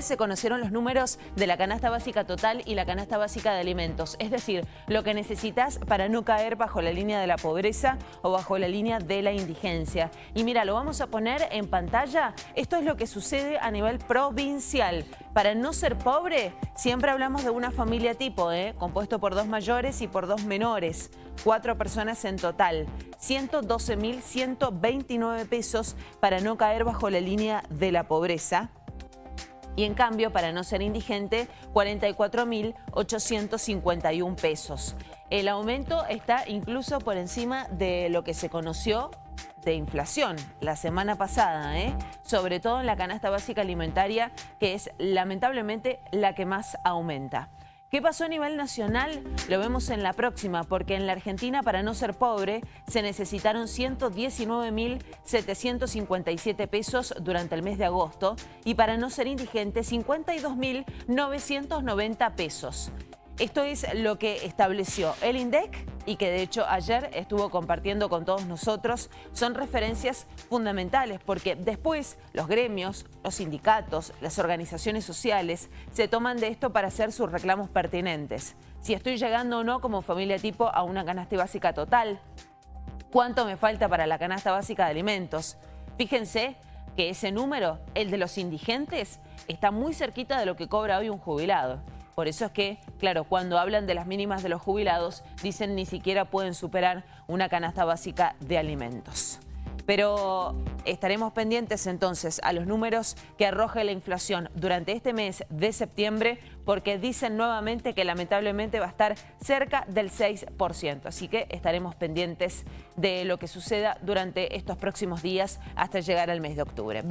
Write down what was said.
Se conocieron los números de la canasta básica total y la canasta básica de alimentos, es decir, lo que necesitas para no caer bajo la línea de la pobreza o bajo la línea de la indigencia. Y mira, lo vamos a poner en pantalla. Esto es lo que sucede a nivel provincial. Para no ser pobre, siempre hablamos de una familia tipo, ¿eh? compuesto por dos mayores y por dos menores. Cuatro personas en total. 112.129 pesos para no caer bajo la línea de la pobreza y en cambio, para no ser indigente, 44.851 pesos. El aumento está incluso por encima de lo que se conoció de inflación la semana pasada, ¿eh? sobre todo en la canasta básica alimentaria, que es lamentablemente la que más aumenta. ¿Qué pasó a nivel nacional? Lo vemos en la próxima, porque en la Argentina, para no ser pobre, se necesitaron 119.757 pesos durante el mes de agosto y para no ser indigente, 52.990 pesos. Esto es lo que estableció el INDEC y que de hecho ayer estuvo compartiendo con todos nosotros. Son referencias fundamentales porque después los gremios, los sindicatos, las organizaciones sociales se toman de esto para hacer sus reclamos pertinentes. Si estoy llegando o no como familia tipo a una canasta básica total, cuánto me falta para la canasta básica de alimentos. Fíjense que ese número, el de los indigentes, está muy cerquita de lo que cobra hoy un jubilado. Por eso es que, claro, cuando hablan de las mínimas de los jubilados, dicen ni siquiera pueden superar una canasta básica de alimentos. Pero estaremos pendientes entonces a los números que arroje la inflación durante este mes de septiembre porque dicen nuevamente que lamentablemente va a estar cerca del 6%. Así que estaremos pendientes de lo que suceda durante estos próximos días hasta llegar al mes de octubre.